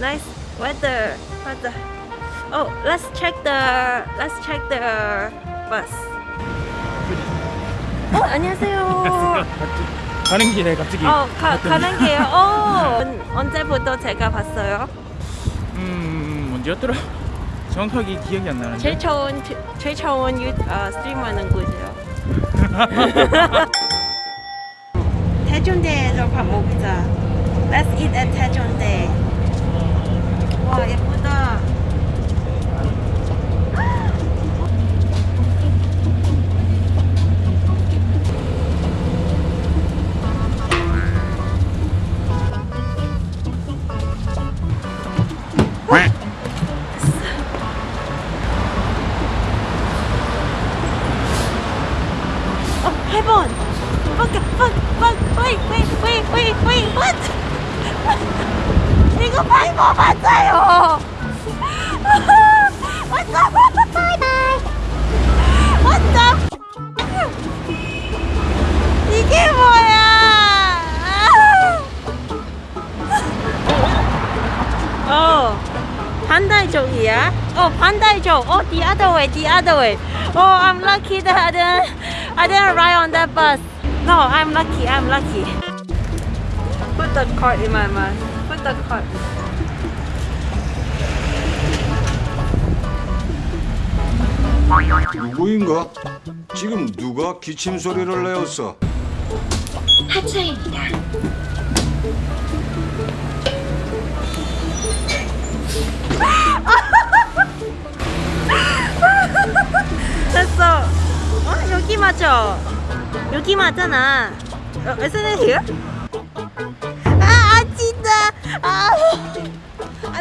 Nice weather. weather. Oh, let's check the let's check the bus. 어, 안녕하세요. 가는 길에 갑자기 어, 가, 가는 게요. 어, 언- 언제부터 제가 봤어요? 음 언제였더라? 정확하게 기억이 안 나는데 제일 제- 제일 좋은 유 어, 스트리머는 누구세요? 태종대에서 밥 먹자. Let's eat at 태종대. 와 예쁘다. 이거 많이 먹었어요. What the? Bye bye. What the? 이게 뭐야? 어, 반대쪽이야? 어, 반대쪽. 어, the other way, the other way. Oh, I'm lucky that I didn't, I didn't ride on that bus. No, I'm lucky, I'm lucky. Put the card in my mouth. Card. 누구인가? 지금 누가 기침 소리를 내었어? 하차입니다. 됐어. 어, 여기 맞아. 여기 맞잖아. 어, isn't it here?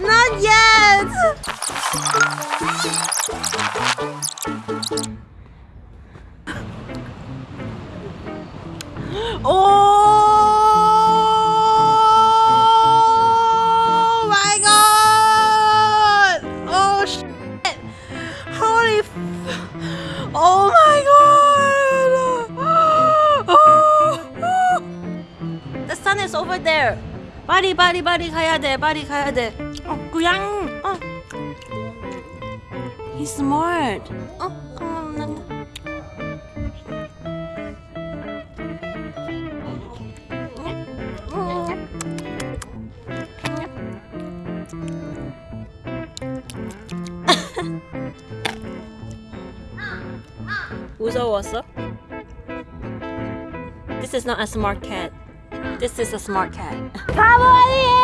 not yet. Oh my god! Oh shit! Holy f Oh my god! Oh. The sun is over there. 빨리 빨리 빨리 가야 돼. 빨리 가야 돼. 어, 그냥 어. He's smart. 어, 어, 난 무서웠어? This is not a smart cat. This is a smart cat. 바보 아니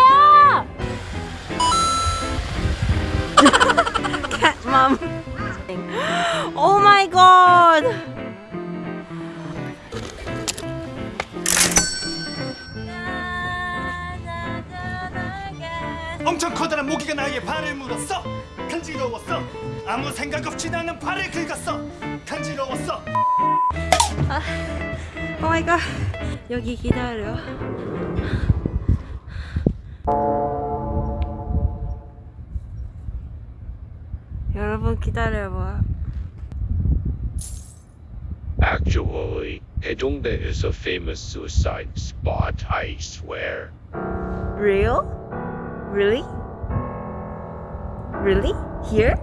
Mom. Oh my god! 엄청 커다란 모기가 나의 발을 물었어 간지러웠어 아무 생각 없이 나는 발을 긁었어 간지러웠어 Oh my god. 여기 기다려. 기다려봐 Actually, Taejongdae is a famous suicide spot, I swear. Real? Really? Really? Here?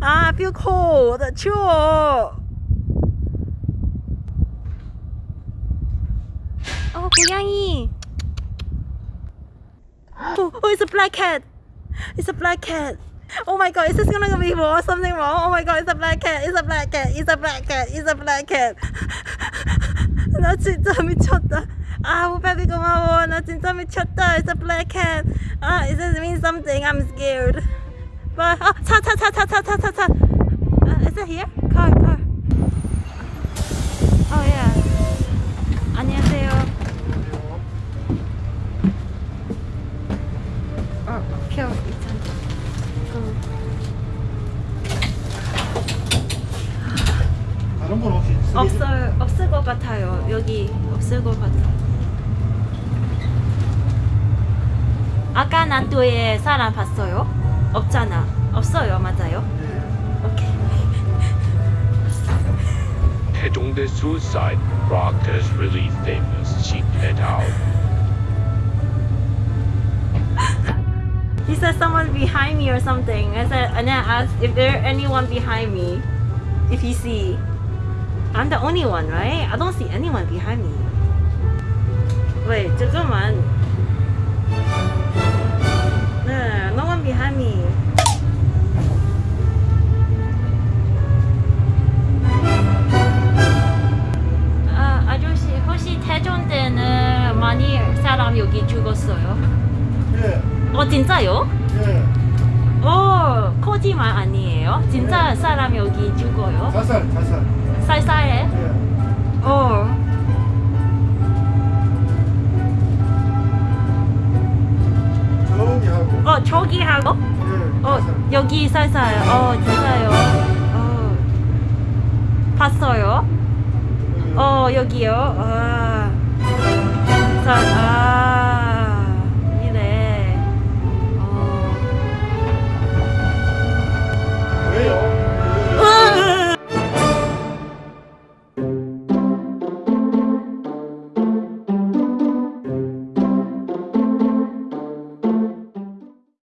Ah, I feel cold. 추워. 어, 고양이. Oh, oh, it's a black cat. It's a black cat. Oh my god, is this gonna be wrong? Something wrong? Oh my god, it's a black cat. It's a black cat. It's a black cat. It's a black cat. 나 진짜 미쳤다. 아, 오빠비 고마워. 나 진짜 미쳤다. It's a black cat. 아, it does mean something. I'm scared. But 아, 차, 차, 차, 차, 차, 차, 차, 차. Uh, is it here? Car, car. Oh yeah. 안녕하세요. 어, 표 있잖아. 그 다른 건 없이 없어요. 없을 것 같아요. 여기 없을 것 같아. 아까 난도에 사람 봤어요? 없잖아. 없어요, 맞아요? 오케이. Hejongdae suicide rocked is really famous. Cheap it out. He said someone behind me or something. I said, and then I asked if there anyone behind me, if he see. I'm the only one, right? I don't see anyone behind me. Wait, 잠깐만. Me. 아, 아저씨, 혹시 태종대는 많이 사람 여기 죽었어요? 예, 어, 진짜요? 예. 어, 거짓말 아니에요? 진짜 사람 여기 죽어요? 자살, 자살. 살살해? 예. 어. 하고? 예. 어, 자살. 여기 살살. 어, 진짜요? 어. 봤어요? 어, 여기요? 아. 자, 아.